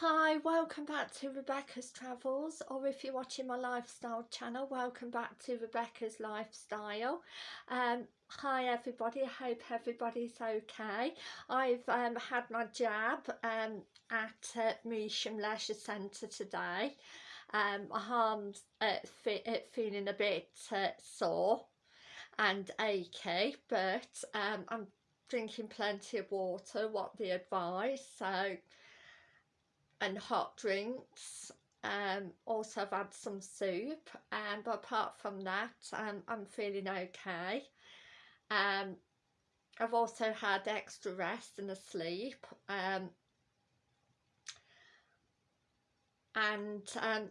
Hi, welcome back to Rebecca's Travels, or if you're watching my lifestyle channel, welcome back to Rebecca's Lifestyle. Um, hi everybody, I hope everybody's okay. I've um, had my jab um, at uh, Leisure Centre today. Um, my arm's uh, fe uh, feeling a bit uh, sore and achy, but um, I'm drinking plenty of water, what the advice, so and hot drinks um also I've had some soup um but apart from that um, I'm feeling okay. Um I've also had extra rest and a sleep um and um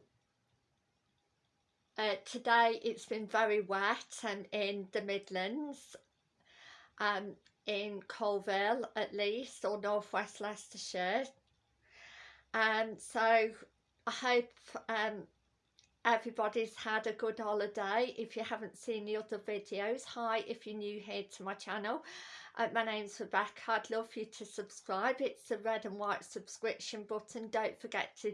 uh, today it's been very wet and in the Midlands um in Coalville at least or northwest Leicestershire um, so I hope um, everybody's had a good holiday. If you haven't seen the other videos, hi if you're new here to my channel. Uh, my name's Rebecca. I'd love for you to subscribe. It's the red and white subscription button. Don't forget to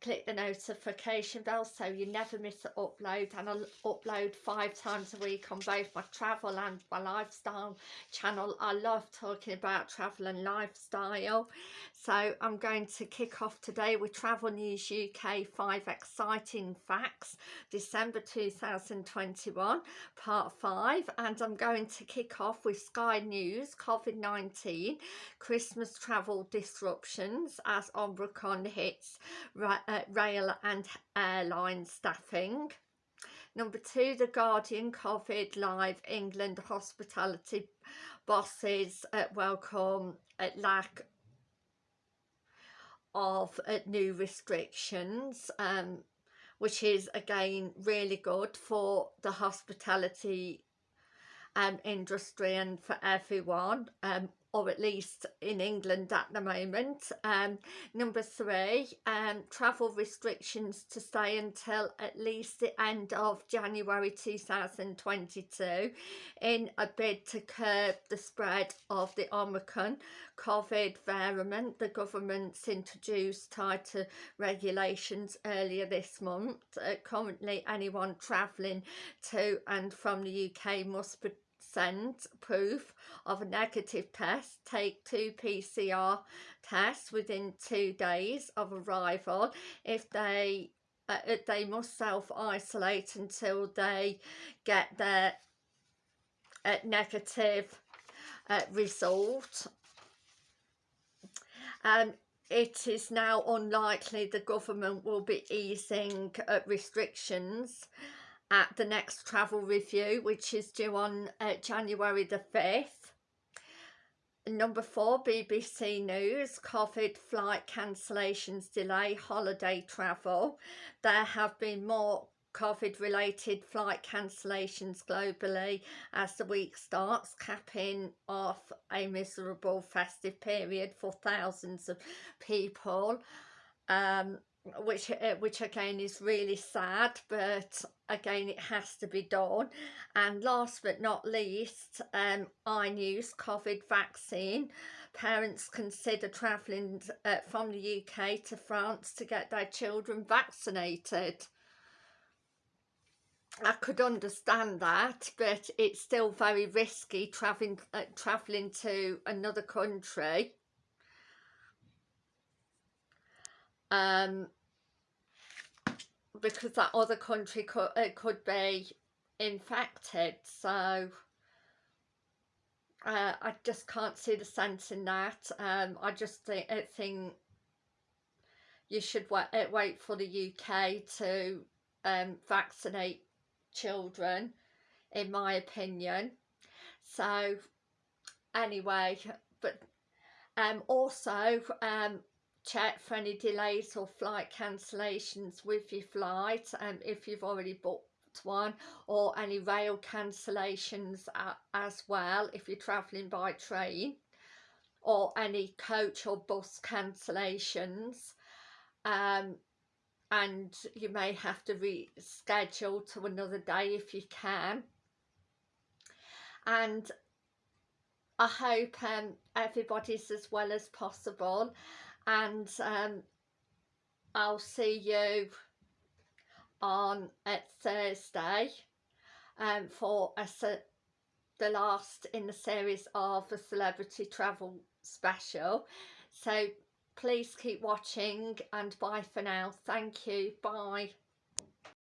click the notification bell so you never miss an upload and I'll upload five times a week on both my travel and my lifestyle channel. I love talking about travel and lifestyle so I'm going to kick off today with Travel News UK 5 Exciting Facts December 2021 part 5 and I'm going to kick off with Sky News COVID-19 Christmas travel disruptions as Omicron hits uh, rail and airline staffing. Number two, The Guardian COVID Live England hospitality bosses uh, welcome at lack of uh, new restrictions um, which is again really good for the hospitality um, industry and for everyone um, or at least in England at the moment. Um, number three, um, travel restrictions to stay until at least the end of January 2022 in a bid to curb the spread of the Omicron COVID variant. The government's introduced tighter regulations earlier this month. Uh, currently, anyone travelling to and from the UK must proof of a negative test, take two PCR tests within two days of arrival. If they uh, they must self-isolate until they get their uh, negative uh, result. Um, it is now unlikely the government will be easing uh, restrictions at the next travel review which is due on uh, January the 5th. Number four, BBC News, COVID flight cancellations delay holiday travel. There have been more COVID related flight cancellations globally as the week starts, capping off a miserable festive period for thousands of people. Um, which uh, which again is really sad but again it has to be done. And last but not least um i news COVID vaccine. Parents consider travelling uh, from the UK to France to get their children vaccinated. I could understand that but it's still very risky travelling uh, travelling to another country um because that other country could it could be infected so uh, I just can't see the sense in that. Um, I just think, I think you should wait, uh, wait for the UK to um, vaccinate children in my opinion. So anyway but um, also um, check for any delays or flight cancellations with your flight um, if you've already booked one or any rail cancellations as well if you're travelling by train or any coach or bus cancellations. Um, and you may have to reschedule to another day if you can. And I hope um, everybody's as well as possible and um, I'll see you on Thursday um, for a, the last in the series of the celebrity travel special. So please keep watching and bye for now. Thank you. Bye